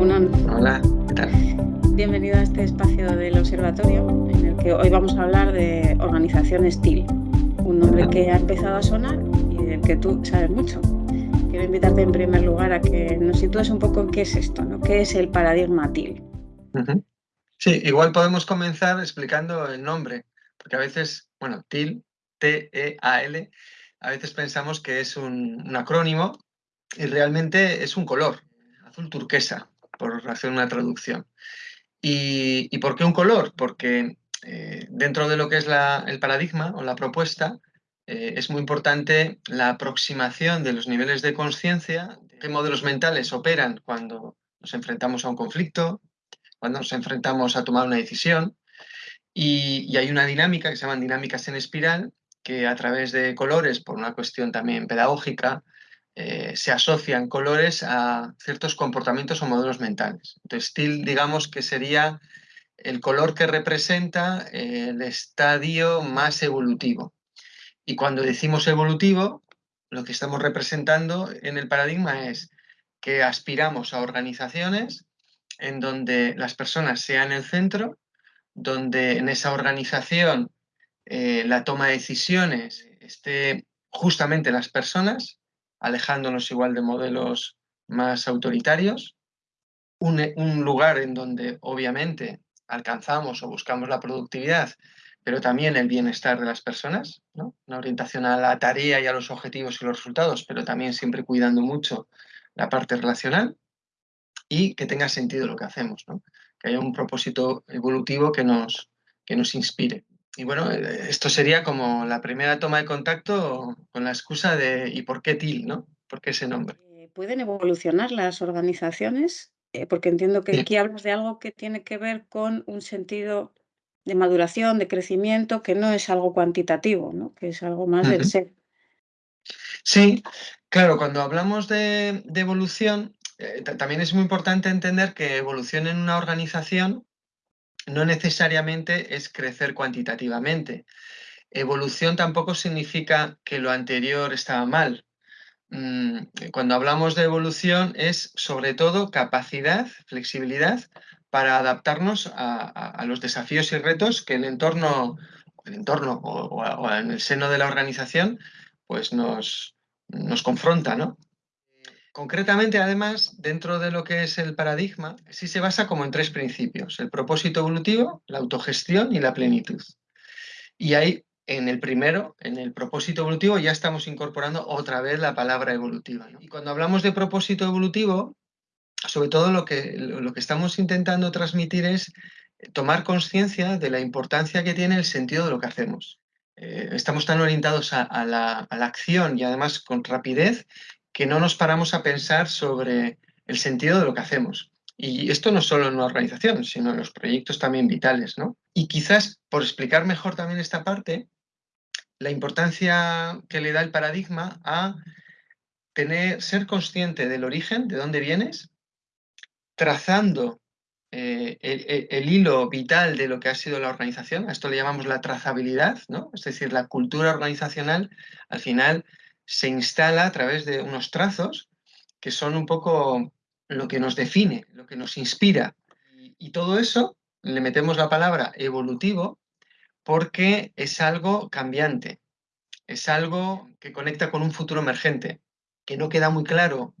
Hola, ¿qué tal? Bienvenido a este espacio del observatorio en el que hoy vamos a hablar de organización STIL, un nombre que ha empezado a sonar y del que tú sabes mucho. Quiero invitarte en primer lugar a que nos sitúes un poco en qué es esto, ¿no? ¿Qué es el paradigma TIL? Sí, igual podemos comenzar explicando el nombre, porque a veces, bueno, TIL, T-E-A-L, a veces pensamos que es un acrónimo y realmente es un color, azul turquesa, por hacer una traducción. ¿Y, por qué un color? Porque eh, dentro de lo que es el paradigma o la propuesta, eh, es muy importante la aproximación de los niveles de conciencia, qué modelos mentales operan cuando nos enfrentamos a un conflicto, cuando nos enfrentamos a tomar una decisión. Y, y hay una dinámica que se llaman dinámicas en espiral, que a través de colores, por una cuestión también pedagógica, eh, se asocian colores a ciertos comportamientos o modelos mentales. Entonces, digamos que sería el color que representa eh, el estadio más evolutivo. Y cuando decimos evolutivo, lo que estamos representando en el paradigma es que aspiramos a organizaciones en donde las personas sean el centro, donde en esa organización eh, la toma de decisiones esté justamente las personas alejándonos igual de modelos más autoritarios, un, lugar en donde obviamente alcanzamos o buscamos la productividad, pero también el bienestar de las personas, una orientación a la tarea y a los objetivos y los resultados, pero también siempre cuidando mucho la parte relacional y que tenga sentido lo que hacemos, que haya un propósito evolutivo que nos, que nos inspire. Y bueno, eh, esto sería como la primera toma de contacto con la excusa de ¿y por qué TIL? ¿no? ¿Por qué ese nombre? Eh, ¿Pueden evolucionar las organizaciones? Eh, porque entiendo que aquí hablas de algo que tiene que ver con un sentido de maduración, de crecimiento, que no es algo cuantitativo, ¿no? que es algo más del ser. Sí, claro, cuando hablamos de, evolución, también es muy importante entender que evolución en una organización no necesariamente es crecer cuantitativamente. Evolución tampoco significa que lo anterior estaba mal. Mm, cuando hablamos de evolución es sobre todo capacidad, flexibilidad para adaptarnos a, los desafíos y retos que el entorno, el entorno o, en el seno de la organización pues nos, nos confronta, ¿no? Concretamente, además, dentro de lo que es el paradigma, sí se basa como en tres principios, el propósito evolutivo, la autogestión y la plenitud. Y ahí, en el primero, en el propósito evolutivo, ya estamos incorporando otra vez la palabra evolutiva. Y cuando hablamos de propósito evolutivo, sobre todo lo que, lo que estamos intentando transmitir es tomar conciencia de la importancia que tiene el sentido de lo que hacemos. Eh, estamos tan orientados a, la, a, la, acción y además con rapidez que no nos paramos a pensar sobre el sentido de lo que hacemos. Y esto no solo en una organización, sino en los proyectos también vitales, ¿no? Y quizás, por explicar mejor también esta parte, la importancia que le da el paradigma a tener, ser consciente del origen, de dónde vienes, trazando eh, el, hilo vital de lo que ha sido la organización, a esto le llamamos la trazabilidad, ¿no? Es decir, la cultura organizacional, al final, se instala a través de unos trazos que son un poco lo que nos define, lo que nos inspira. Y, todo eso le metemos la palabra evolutivo porque es algo cambiante, es algo que conecta con un futuro emergente, que no queda muy claro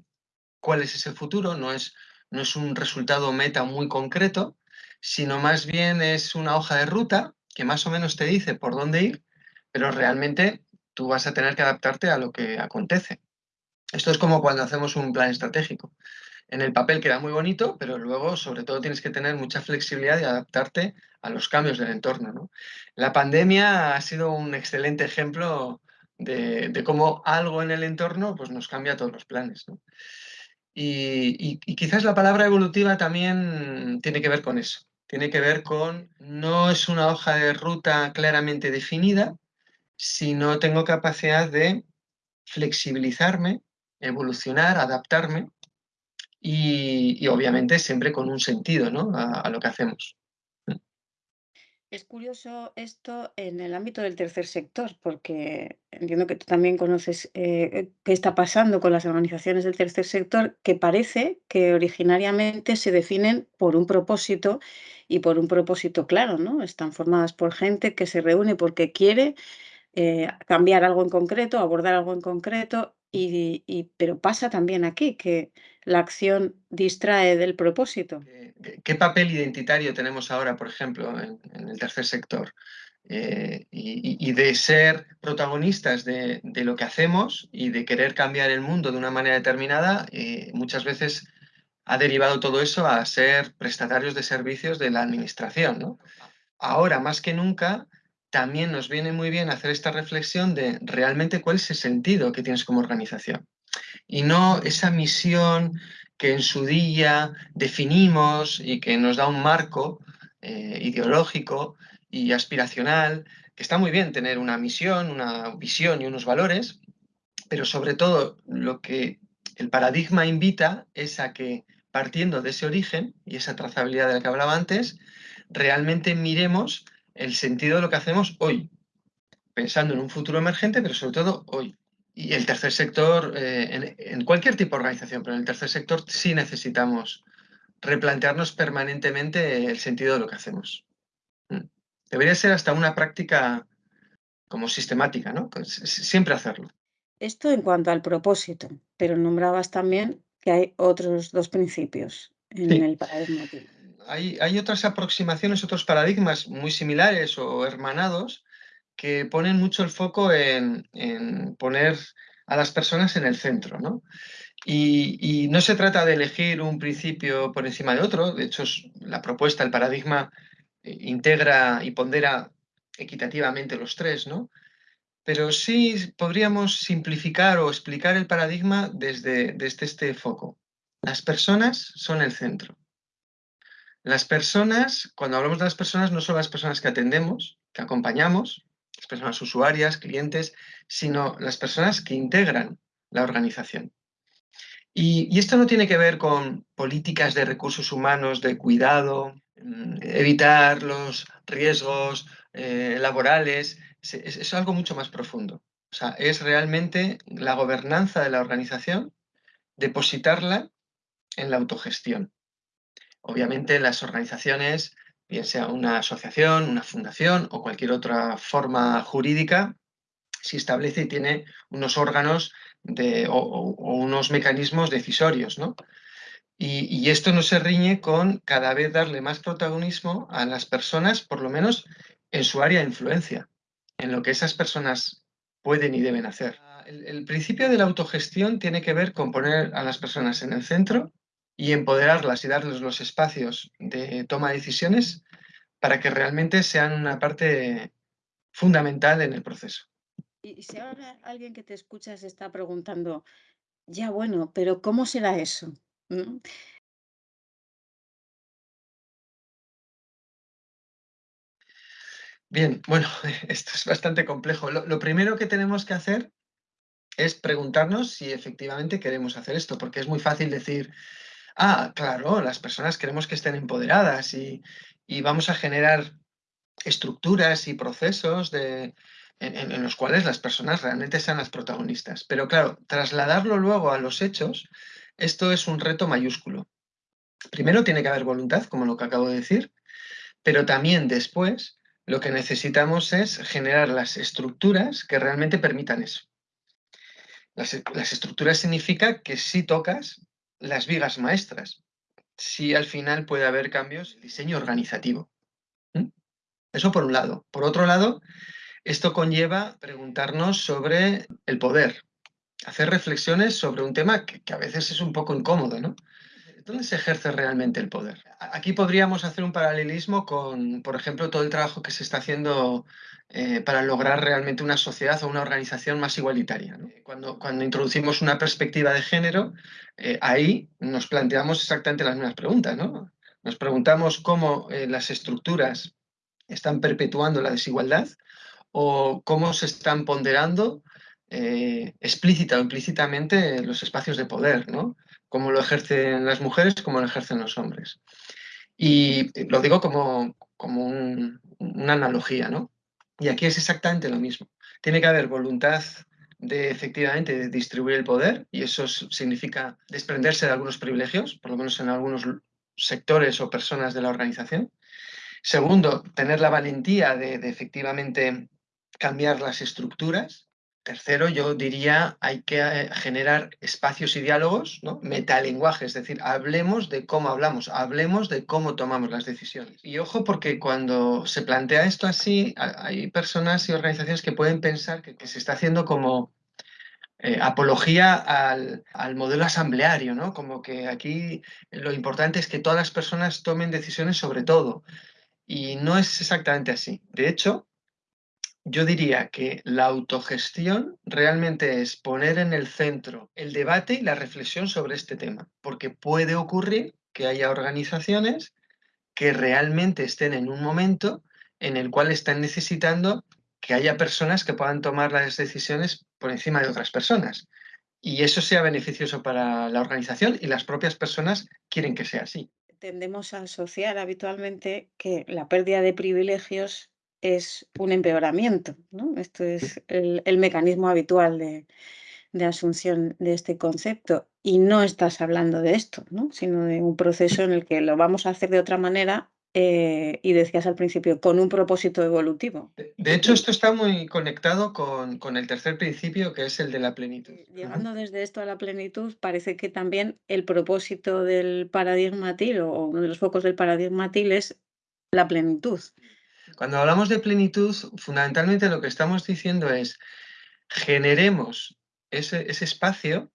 cuál es ese futuro, no es, no es un resultado meta muy concreto, sino más bien es una hoja de ruta que más o menos te dice por dónde ir, pero realmente tú vas a tener que adaptarte a lo que acontece. Esto es como cuando hacemos un plan estratégico. En el papel queda muy bonito, pero luego sobre todo tienes que tener mucha flexibilidad y adaptarte a los cambios del entorno. La pandemia ha sido un excelente ejemplo de, cómo algo en el entorno pues, nos cambia todos los planes. y, quizás la palabra evolutiva también tiene que ver con eso. Tiene que ver con, no es una hoja de ruta claramente definida, si no tengo capacidad de flexibilizarme, evolucionar, adaptarme y, obviamente siempre con un sentido a, lo que hacemos. Es curioso esto en el ámbito del tercer sector, porque entiendo que tú también conoces eh, qué está pasando con las organizaciones del tercer sector, que parece que originariamente se definen por un propósito y por un propósito claro, ¿no? Están formadas por gente que se reúne porque quiere eh, cambiar algo en concreto, abordar algo en concreto, y, y- pero pasa también aquí que la acción distrae del propósito. ¿Qué, qué- papel identitario tenemos ahora, por ejemplo, en, en el tercer sector? Eh, y, y- y de ser protagonistas de, de lo que hacemos y de querer cambiar el mundo de una manera determinada, eh, muchas veces ha derivado todo eso a ser prestatarios de servicios de la administración, ¿no? Ahora, más que nunca, también nos viene muy bien hacer esta reflexión de realmente cuál es el sentido que tienes como organización. Y no esa misión que en su día definimos y que nos da un marco eh, ideológico y aspiracional, que está muy bien tener una misión, una visión y unos valores, pero sobre todo lo que el paradigma invita es a que partiendo de ese origen y esa trazabilidad de la que hablaba antes, realmente miremos el sentido de lo que hacemos hoy, pensando en un futuro emergente, pero sobre todo hoy. Y el tercer sector, eh, en, en, cualquier tipo de organización, pero en el tercer sector sí necesitamos replantearnos permanentemente el sentido de lo que hacemos. Mm. Debería ser hasta una práctica como sistemática, ¿no? Siempre hacerlo. Esto en cuanto al propósito, pero nombrabas también que hay otros dos principios en sí. el paradigma. Hay, otras aproximaciones, otros paradigmas muy similares o hermanados que ponen mucho el foco en, poner a las personas en el centro, ¿no? Y, no se trata de elegir un principio por encima de otro, de hecho la propuesta, el paradigma, eh, integra y pondera equitativamente los tres, ¿no? Pero sí podríamos simplificar o explicar el paradigma desde este foco. Las personas son el centro. Las personas, cuando hablamos de las personas, no son las personas que atendemos, que acompañamos, las personas usuarias, clientes, sino las personas que integran la organización. Y, y, esto no tiene que ver con políticas de recursos humanos, de cuidado, mm, evitar los riesgos eh, laborales, es, es, algo mucho más profundo. O sea, es realmente la gobernanza de la organización, depositarla en la autogestión. Obviamente las organizaciones, bien sea una asociación, una fundación o cualquier otra forma jurídica, si establece y tiene unos órganos o, unos mecanismos decisorios, ¿no? Y, esto no se riñe con cada vez darle más protagonismo a las personas, por lo menos en su área de influencia, en lo que esas personas pueden y deben hacer. El principio de la autogestión tiene que ver con poner a las personas en el centro y empoderarlas y darles los espacios de toma de decisiones para que realmente sean una parte fundamental en el proceso. Y si ahora alguien que te escucha se está preguntando, ya bueno, pero ¿cómo será eso? ¿No? Bien, bueno, esto es bastante complejo. Lo, lo, primero que tenemos que hacer es preguntarnos si efectivamente queremos hacer esto, porque es muy fácil decir, ah, claro, las personas queremos que estén empoderadas y, y vamos a generar estructuras y procesos de, en, en, los cuales las personas realmente sean las protagonistas. Pero claro, trasladarlo luego a los hechos, esto es un reto mayúsculo. Primero tiene que haber voluntad, como lo que acabo de decir, pero también después lo que necesitamos es generar las estructuras que realmente permitan eso. Las, las estructuras significa que si tocas las vigas maestras, si al final puede haber cambios en diseño organizativo. Eso por un lado. Por otro lado, esto conlleva preguntarnos sobre el poder, hacer reflexiones sobre un tema que, a veces es un poco incómodo, ¿no? ¿Dónde se ejerce realmente el poder? Aquí podríamos hacer un paralelismo con, por ejemplo, todo el trabajo que se está haciendo eh, para lograr realmente una sociedad o una organización más igualitaria. Cuando, cuando introducimos una perspectiva de género, eh, ahí nos planteamos exactamente las mismas preguntas. ¿no? Nos preguntamos cómo eh, las estructuras están perpetuando la desigualdad o cómo se están ponderando explícita o implícitamente los espacios de poder, ¿no? Cómo lo ejercen las mujeres, cómo lo ejercen los hombres. Y lo digo como, como una analogía, ¿no? Y aquí es exactamente lo mismo. Tiene que haber voluntad de efectivamente distribuir el poder y eso significa desprenderse de algunos privilegios, por lo menos en algunos sectores o personas de la organización. Segundo, tener la valentía de efectivamente cambiar las estructuras Tercero, yo diría, hay que eh, generar espacios y diálogos, ¿no? metalenguaje, es decir, hablemos de cómo hablamos, hablemos de cómo tomamos las decisiones. Y ojo, porque cuando se plantea esto así, hay personas y organizaciones que pueden pensar que, se está haciendo como eh, apología al, al, modelo asambleario, ¿no? Como que aquí lo importante es que todas las personas tomen decisiones sobre todo. Y no es exactamente así. De hecho, yo diría que la autogestión realmente es poner en el centro el debate y la reflexión sobre este tema, porque puede ocurrir que haya organizaciones que realmente estén en un momento en el cual están necesitando que haya personas que puedan tomar las decisiones por encima de otras personas. Y eso sea beneficioso para la organización y las propias personas quieren que sea así. Tendemos a asociar habitualmente que la pérdida de privilegios es un empeoramiento, ¿no? Esto es el, mecanismo habitual de, asunción de este concepto. Y no estás hablando de esto, ¿no? Sino de un proceso en el que lo vamos a hacer de otra manera eh, y decías al principio, con un propósito evolutivo. De, hecho, esto está muy conectado con, con, el tercer principio, que es el de la plenitud. Llegando desde esto a la plenitud, parece que también el propósito del paradigma TIL o uno de los focos del paradigma TIL es la plenitud. Cuando hablamos de plenitud, fundamentalmente lo que estamos diciendo es generemos ese, espacio,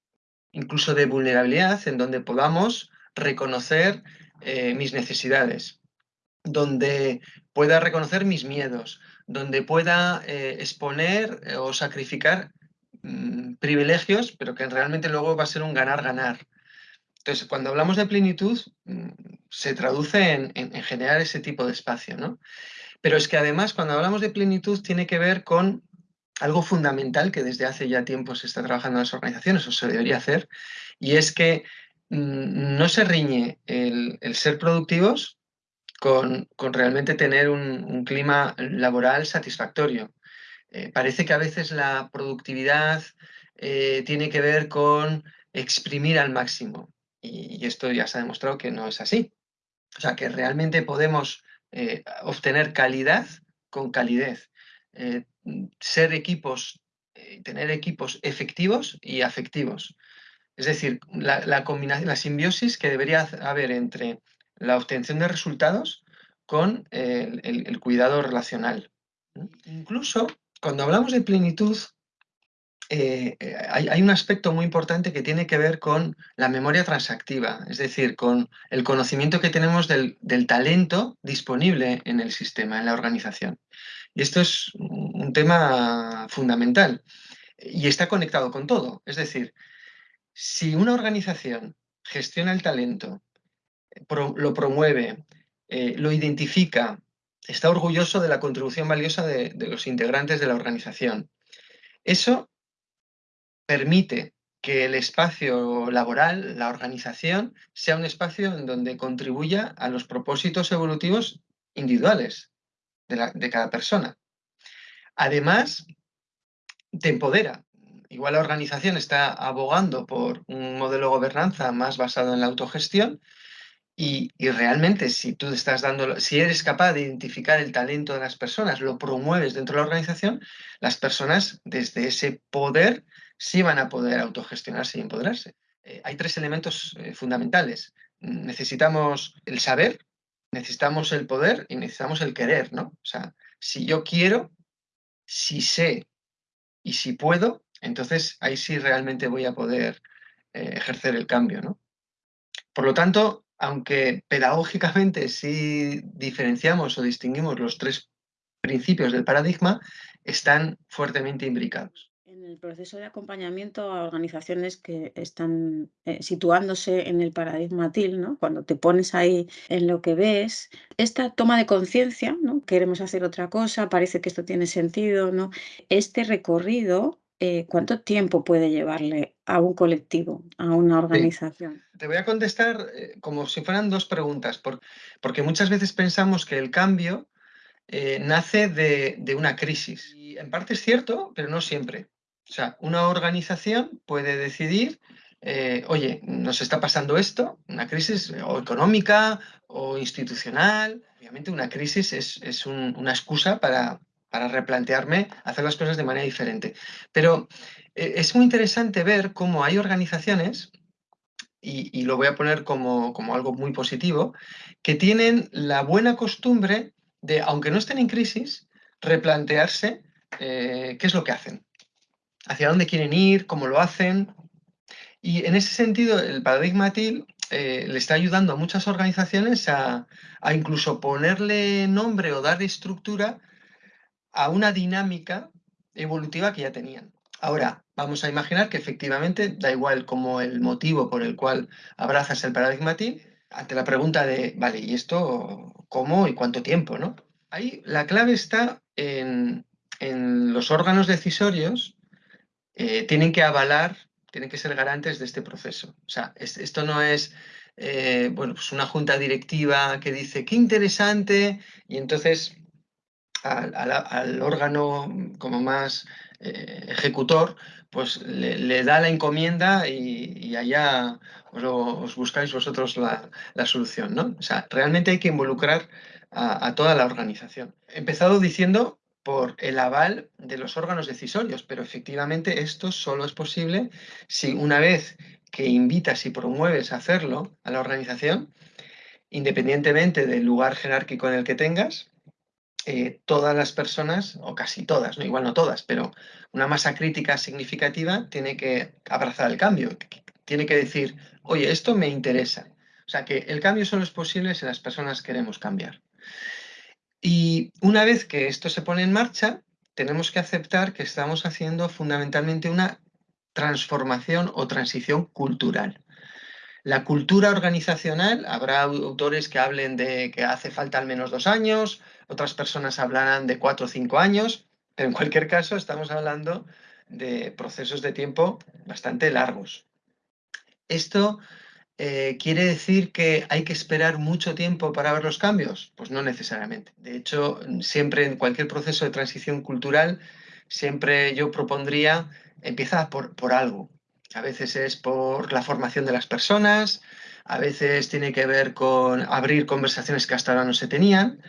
incluso de vulnerabilidad, en donde podamos reconocer eh, mis necesidades, donde pueda reconocer mis miedos, donde pueda eh, exponer eh, o sacrificar mm, privilegios, pero que realmente luego va a ser un ganar-ganar. Entonces, cuando hablamos de plenitud, mm, se traduce en, en, generar ese tipo de espacio, ¿no? Pero es que además cuando hablamos de plenitud tiene que ver con algo fundamental que desde hace ya tiempo se está trabajando en las organizaciones, o se debería hacer, y es que mm, no se riñe el, ser productivos con, realmente tener un, clima laboral satisfactorio. Eh, parece que a veces la productividad eh, tiene que ver con exprimir al máximo, y esto ya se ha demostrado que no es así. O sea, que realmente podemos eh, obtener calidad con calidez, eh, ser equipos, eh, tener equipos efectivos y afectivos. Es decir, la, combinación, la simbiosis que debería haber entre la obtención de resultados con el cuidado relacional. Incluso cuando hablamos de plenitud, eh, eh, hay, un aspecto muy importante que tiene que ver con la memoria transactiva, es decir, con el conocimiento que tenemos del, talento disponible en el sistema, en la organización. Y esto es un tema fundamental y está conectado con todo. Es decir, si una organización gestiona el talento, lo promueve, eh, lo identifica, está orgulloso de la contribución valiosa de, de los integrantes de la organización, eso permite que el espacio laboral, la organización, sea un espacio en donde contribuya a los propósitos evolutivos individuales de, cada persona. Además, te empodera. Igual la organización está abogando por un modelo de gobernanza más basado en la autogestión y, y, realmente si tú estás dando, si eres capaz de identificar el talento de las personas, lo promueves dentro de la organización, las personas desde ese poder sí van a poder autogestionarse y empoderarse. Eh, hay tres elementos eh, fundamentales. Necesitamos el saber, necesitamos el poder y necesitamos el querer, ¿no? O sea, si yo quiero, si sé y si puedo, entonces ahí sí realmente voy a poder eh, ejercer el cambio, ¿no? Por lo tanto, aunque pedagógicamente sí diferenciamos o distinguimos los tres principios del paradigma, están fuertemente imbricados el proceso de acompañamiento a organizaciones que están eh, situándose en el paradigma TIL, ¿no? cuando te pones ahí en lo que ves, esta toma de conciencia, ¿no? queremos hacer otra cosa, parece que esto tiene sentido, ¿no? este recorrido, eh, ¿cuánto tiempo puede llevarle a un colectivo, a una organización? Te voy a contestar eh, como si fueran dos preguntas, porque muchas veces pensamos que el cambio eh, nace de, una crisis. Y en parte es cierto, pero no siempre. O sea, una organización puede decidir, eh, oye, nos está pasando esto, una crisis o económica o institucional. Obviamente una crisis es, una excusa para, replantearme hacer las cosas de manera diferente. Pero eh, es muy interesante ver cómo hay organizaciones y, lo voy a poner como, como, algo muy positivo, que tienen la buena costumbre de, aunque no estén en crisis, replantearse eh, qué es lo que hacen, hacia dónde quieren ir, cómo lo hacen. Y en ese sentido, el paradigma TIL eh, le está ayudando a muchas organizaciones a, incluso ponerle nombre o darle estructura a una dinámica evolutiva que ya tenían. Ahora, vamos a imaginar que efectivamente da igual como el motivo por el cual abrazas el paradigma TIL, ante la pregunta de, vale, ¿y esto cómo y cuánto tiempo? ¿no? Ahí la clave está en, los órganos decisorios, eh, tienen que avalar, tienen que ser garantes de este proceso. O sea, esto no es eh, bueno, pues una junta directiva que dice, qué interesante, y entonces al, órgano como más eh, ejecutor, pues le, da la encomienda y, allá os, buscáis vosotros la, solución, ¿no? O sea, realmente hay que involucrar a, toda la organización. He empezado diciendo por el aval de los órganos decisorios, pero efectivamente esto solo es posible si una vez que invitas y promueves a hacerlo a la organización, independientemente del lugar jerárquico en el que tengas, eh, todas las personas, o casi todas, ¿no? igual no todas, pero una masa crítica significativa tiene que abrazar el cambio, tiene que decir, oye, esto me interesa. O sea que el cambio solo es posible si las personas queremos cambiar. Y una vez que esto se pone en marcha, tenemos que aceptar que estamos haciendo fundamentalmente una transformación o transición cultural. La cultura organizacional, habrá autores que hablen de que hace falta al menos dos años, otras personas hablarán de cuatro o cinco años, pero en cualquier caso estamos hablando de procesos de tiempo bastante largos. Esto eh, ¿Quiere decir que hay que esperar mucho tiempo para ver los cambios? Pues no necesariamente. De hecho, siempre en cualquier proceso de transición cultural, siempre yo propondría, empieza por, por algo. A veces es por la formación de las personas, a veces tiene que ver con abrir conversaciones que hasta ahora no se tenían,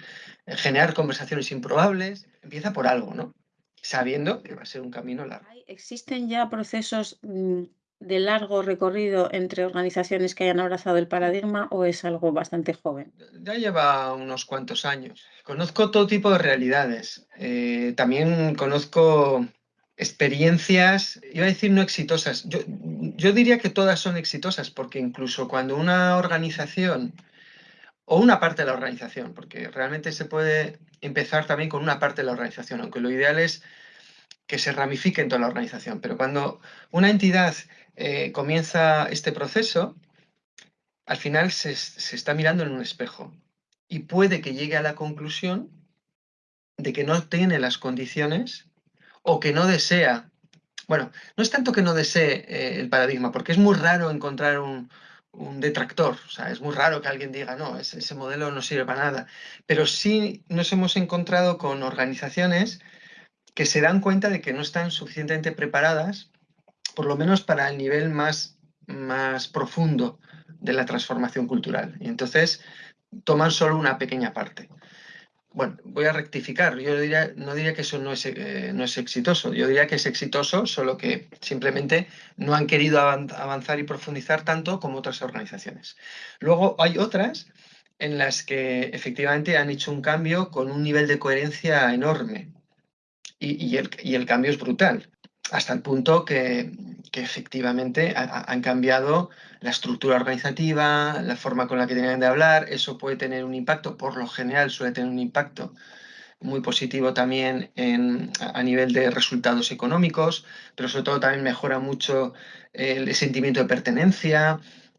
generar conversaciones improbables, empieza por algo, ¿no? Sabiendo que va a ser un camino largo. ¿Existen ya procesos mm, de largo recorrido entre organizaciones que hayan abrazado el paradigma o es algo bastante joven? Ya lleva unos cuantos años. Conozco todo tipo de realidades. Eh, también conozco experiencias, iba a decir no exitosas. Yo, yo diría que todas son exitosas porque incluso cuando una organización o una parte de la organización, porque realmente se puede empezar también con una parte de la organización, aunque lo ideal es que se ramifique en toda la organización. Pero cuando una entidad eh, comienza este proceso, al final se, está mirando en un espejo y puede que llegue a la conclusión de que no tiene las condiciones o que no desea. Bueno, no es tanto que no desee eh, el paradigma, porque es muy raro encontrar un, detractor. O sea, es muy raro que alguien diga, no, ese, ese, modelo no sirve para nada. Pero sí nos hemos encontrado con organizaciones que se dan cuenta de que no están suficientemente preparadas por lo menos para el nivel más, más profundo de la transformación cultural. Y entonces toman solo una pequeña parte. Bueno, voy a rectificar. Yo diría, no diría que eso no es, eh, no es exitoso. Yo diría que es exitoso, solo que simplemente no han querido avanzar y profundizar tanto como otras organizaciones. Luego hay otras en las que efectivamente han hecho un cambio con un nivel de coherencia enorme. Y, el, y el cambio es brutal hasta el punto que, efectivamente han cambiado la estructura organizativa, la forma con la que tenían de hablar, eso puede tener un impacto, por lo general suele tener un impacto muy positivo también a nivel de resultados económicos, pero sobre todo también mejora mucho el, sentimiento de pertenencia,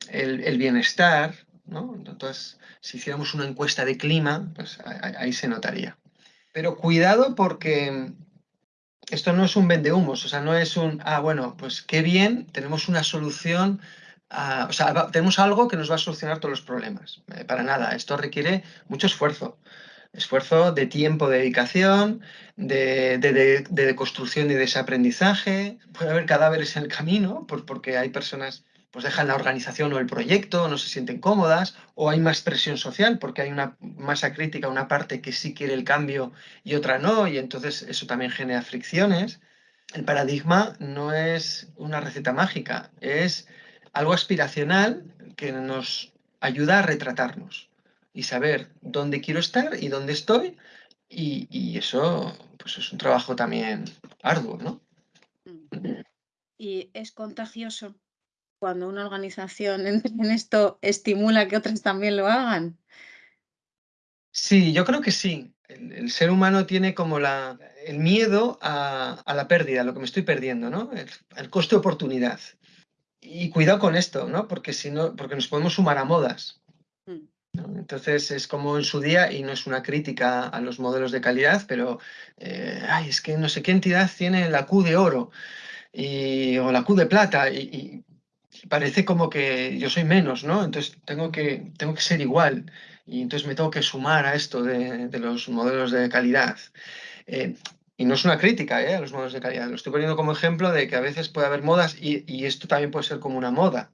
el, bienestar. Entonces, si hiciéramos una encuesta de clima, pues ahí se notaría. Pero cuidado porque esto no es un vendehumos, o sea, no es un, ah, bueno, pues qué bien, tenemos una solución, o sea, tenemos algo que nos va a solucionar todos los problemas. Eh, para nada, esto requiere mucho esfuerzo. Esfuerzo de tiempo, de dedicación, de, de, construcción y desaprendizaje. Puede haber cadáveres en el camino, porque hay personas pues dejan la organización o el proyecto, no se sienten cómodas, o hay más presión social porque hay una masa crítica, una parte que sí quiere el cambio y otra no, y entonces eso también genera fricciones. El paradigma no es una receta mágica, es algo aspiracional que nos ayuda a retratarnos y saber dónde quiero estar y dónde estoy, y, eso pues es un trabajo también arduo, ¿no? Mm. ¿Y es contagioso? Cuando una organización en esto estimula que otras también lo hagan? Sí, yo creo que sí. El, ser humano tiene como la, el miedo a, la pérdida, a lo que me estoy perdiendo, ¿no? El, coste de oportunidad. Y cuidado con esto, ¿no? Porque, si no, porque nos podemos sumar a modas. Mm. Entonces es como en su día, y no es una crítica a los modelos de calidad, pero eh, ay, es que no sé qué entidad tiene la Q de oro y, o la Q de plata, y, parece como que yo soy menos, ¿no? Entonces tengo que, tengo que ser igual y entonces me tengo que sumar a esto de, los modelos de calidad. Eh, y no es una crítica ¿eh? a los modelos de calidad, lo estoy poniendo como ejemplo de que a veces puede haber modas y, esto también puede ser como una moda.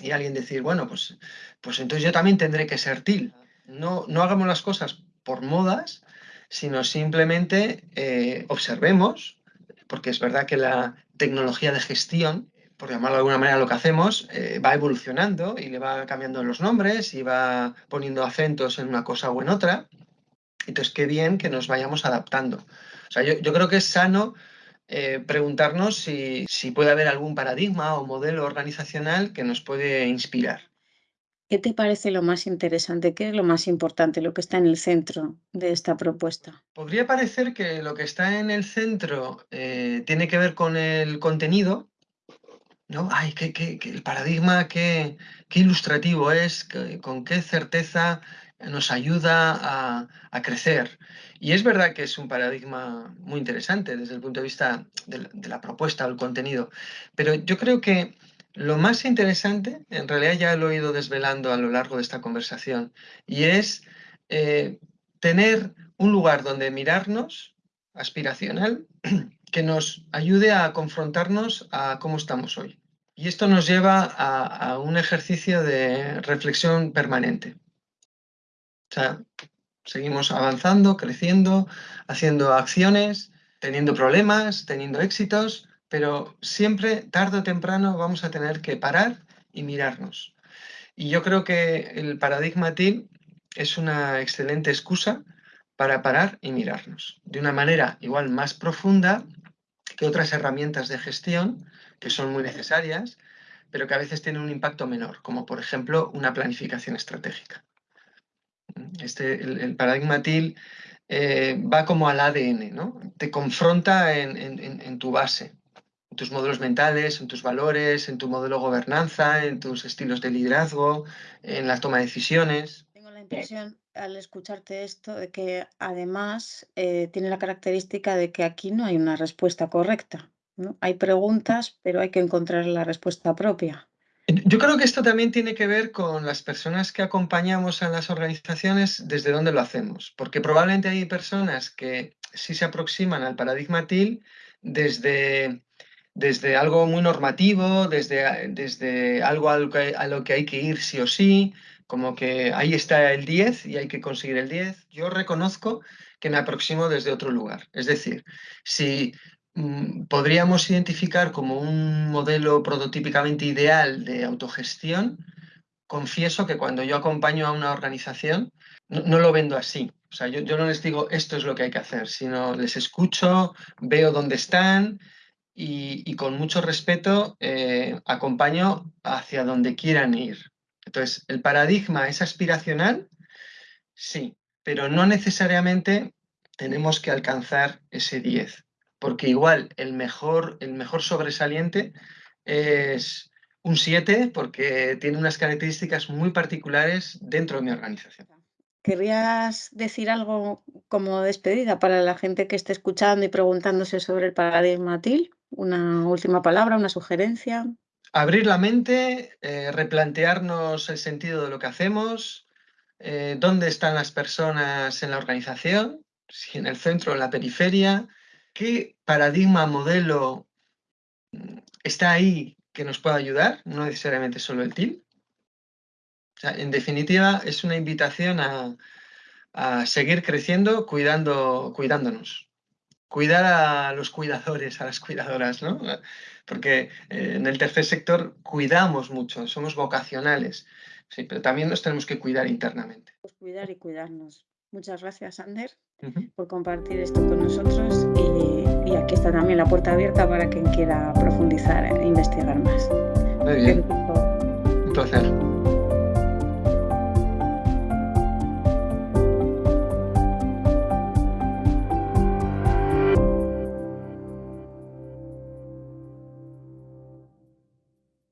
Y alguien decir, bueno, pues, pues entonces yo también tendré que ser TIL. No, no hagamos las cosas por modas, sino simplemente eh, observemos, porque es verdad que la tecnología de gestión por llamarlo de alguna manera, lo que hacemos, eh, va evolucionando y le va cambiando los nombres y va poniendo acentos en una cosa o en otra. Entonces, qué bien que nos vayamos adaptando. O sea, yo, creo que es sano eh, preguntarnos si, si puede haber algún paradigma o modelo organizacional que nos puede inspirar. ¿Qué te parece lo más interesante? ¿Qué es lo más importante, lo que está en el centro de esta propuesta? Podría parecer que lo que está en el centro eh, tiene que ver con el contenido, ¿no? Ay, qué, el paradigma, qué, ilustrativo es, con qué certeza nos ayuda a, crecer. Y es verdad que es un paradigma muy interesante desde el punto de vista de la, propuesta o el contenido, pero yo creo que lo más interesante, en realidad ya lo he ido desvelando a lo largo de esta conversación, y es eh, tener un lugar donde mirarnos, aspiracional, que nos ayude a confrontarnos a cómo estamos hoy. Y esto nos lleva a, un ejercicio de reflexión permanente. O sea, seguimos avanzando, creciendo, haciendo acciones, teniendo problemas, teniendo éxitos, pero siempre, tarde o temprano, vamos a tener que parar y mirarnos. Y yo creo que el paradigma TIL es una excelente excusa para parar y mirarnos de una manera igual más profunda que otras herramientas de gestión que son muy necesarias, pero que a veces tienen un impacto menor, como por ejemplo una planificación estratégica. Este, el, paradigma TIL eh, va como al ADN, ¿no? te confronta en, tu base, en tus modelos mentales, en tus valores, en tu modelo de gobernanza, en tus estilos de liderazgo, en la toma de decisiones. Tengo la impresión al escucharte esto de que además eh, tiene la característica de que aquí no hay una respuesta correcta. Hay preguntas, pero hay que encontrar la respuesta propia. Yo creo que esto también tiene que ver con las personas que acompañamos a las organizaciones, desde dónde lo hacemos, porque probablemente hay personas que sí se aproximan al paradigma TIL desde, desde algo muy normativo, desde, desde algo a lo, que, a lo que hay que ir sí o sí, como que ahí está el 10 y hay que conseguir el 10. Yo reconozco que me aproximo desde otro lugar. Es decir, si podríamos identificar como un modelo prototípicamente ideal de autogestión, confieso que cuando yo acompaño a una organización, no, lo vendo así. O sea, yo, no les digo esto es lo que hay que hacer, sino les escucho, veo dónde están y, con mucho respeto eh, acompaño hacia donde quieran ir. Entonces, ¿el paradigma es aspiracional? Sí, pero no necesariamente tenemos que alcanzar ese 10 porque igual el mejor, el mejor sobresaliente es un 7 porque tiene unas características muy particulares dentro de mi organización. ¿Querrías decir algo como despedida para la gente que esté escuchando y preguntándose sobre el paradigma TIL? ¿Una última palabra, una sugerencia? Abrir la mente, eh, replantearnos el sentido de lo que hacemos, eh, dónde están las personas en la organización, si en el centro o en la periferia, qué paradigma, modelo mm, está ahí que nos pueda ayudar, no necesariamente solo el TIL en definitiva, es una invitación a, seguir creciendo cuidando, cuidándonos. Cuidar a los cuidadores, a las cuidadoras, ¿no? Porque eh, en el tercer sector cuidamos mucho, somos vocacionales, sí, pero también nos tenemos que cuidar internamente. Pues cuidar y cuidarnos. Muchas gracias, Ander, por compartir esto con nosotros y, aquí está también la puerta abierta para quien quiera profundizar e investigar más. Muy bien. Un placer.